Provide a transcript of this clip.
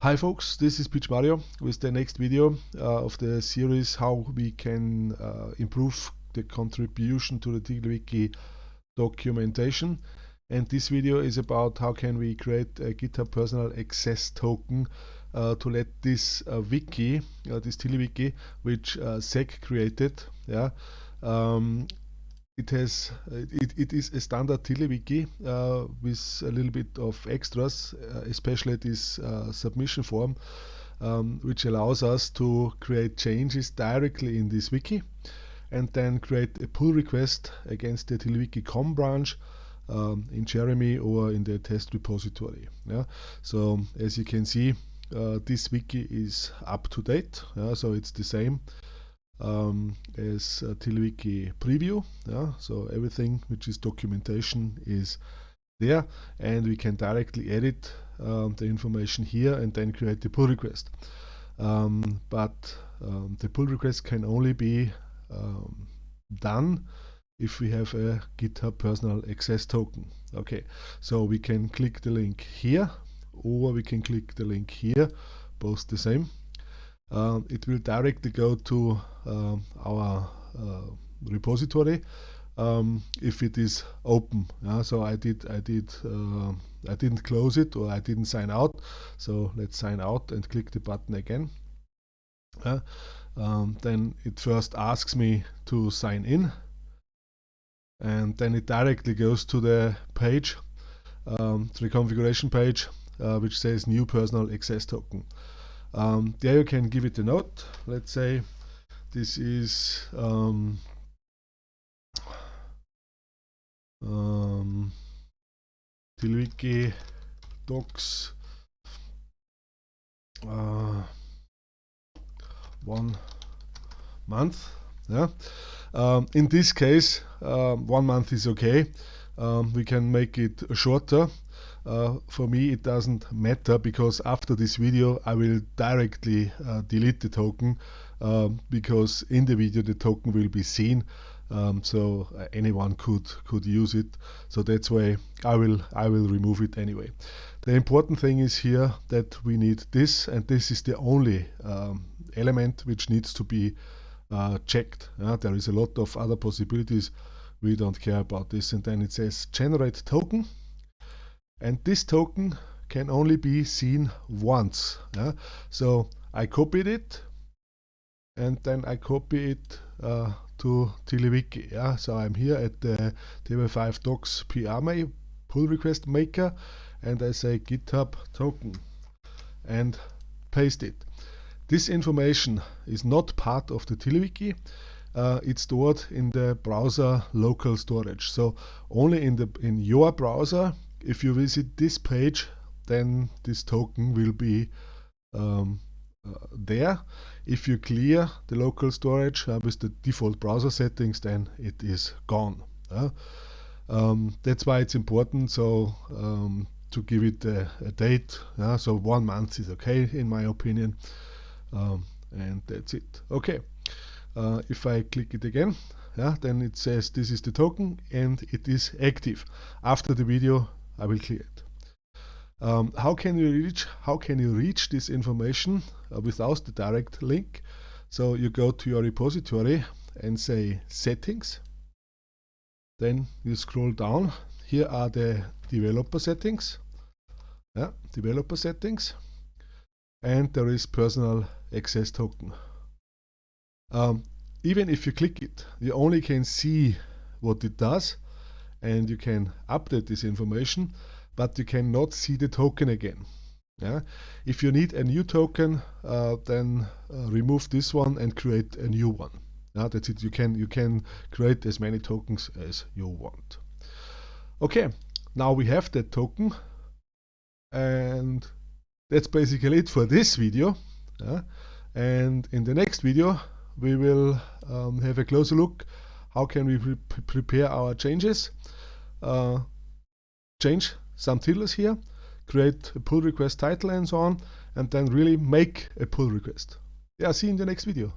Hi folks, this is Pietsch Mario with the next video uh, of the series how we can uh, improve the contribution to the TiddlyWiki documentation. And this video is about how can we create a GitHub personal access token uh, to let this uh, wiki, uh, this TiddlyWiki which uh, Saq created yeah, um, it has it, it is a standard TiddlyWiki uh, with a little bit of extras, uh, especially this uh, submission form, um, which allows us to create changes directly in this wiki and then create a pull request against the TiddlyWiki com branch um, in Jeremy or in the test repository. Yeah? So as you can see, uh, this wiki is up to date, yeah? so it's the same um, as a TiddlyWiki preview. Yeah? So everything which is documentation is there and we can directly edit um, the information here and then create the pull request. Um, but um, the pull request can only be um, done if we have a GitHub personal access token. Okay, so we can click the link here or we can click the link here, both the same uh, it will directly go to uh, our uh, repository um, if it is open. Yeah? So I did I did uh, I didn't close it or I didn't sign out. So let's sign out and click the button again. Uh, um, then it first asks me to sign in and then it directly goes to the page, um, to the configuration page, uh, which says new personal access token. Um, there you can give it a note. Let's say this is um, um, TiddlyWiki docs uh, one month. Yeah. Um, in this case, uh, one month is okay. Um, we can make it shorter uh, for me it doesn't matter because after this video I will directly uh, delete the token um, because in the video the token will be seen. Um, so uh, anyone could could use it. So that's why I will I will remove it anyway. The important thing is here that we need this and this is the only um, element which needs to be uh, checked. There is a lot of other possibilities. We don't care about this. And then it says generate token and this token can only be seen once yeah? so I copied it and then I copy it uh, to TiddlyWiki yeah? so I'm here at the TW5 docs PR pull request maker and I say github token and paste it this information is not part of the TiddlyWiki uh, it's stored in the browser local storage so only in the in your browser if you visit this page then this token will be um, uh, there. If you clear the local storage uh, with the default browser settings then it is gone. Uh, um, that's why it's important so um, to give it a, a date. so one month is okay in my opinion um, and that's it. Okay, uh, if I click it again yeah, then it says this is the token and it is active. After the video I will clear it. Um, how can you reach how can you reach this information uh, without the direct link? So you go to your repository and say settings. Then you scroll down. Here are the developer settings. Yeah, developer settings. And there is personal access token. Um, even if you click it, you only can see what it does and you can update this information but you cannot see the token again. Yeah? If you need a new token uh, then uh, remove this one and create a new one. Yeah, that's it. You can you can create as many tokens as you want. Okay now we have that token and that's basically it for this video. Yeah? and in the next video we will um, have a closer look how can we pre prepare our changes? Uh, change some titles here create a pull request title and so on and then really make a pull request. Yeah see you in the next video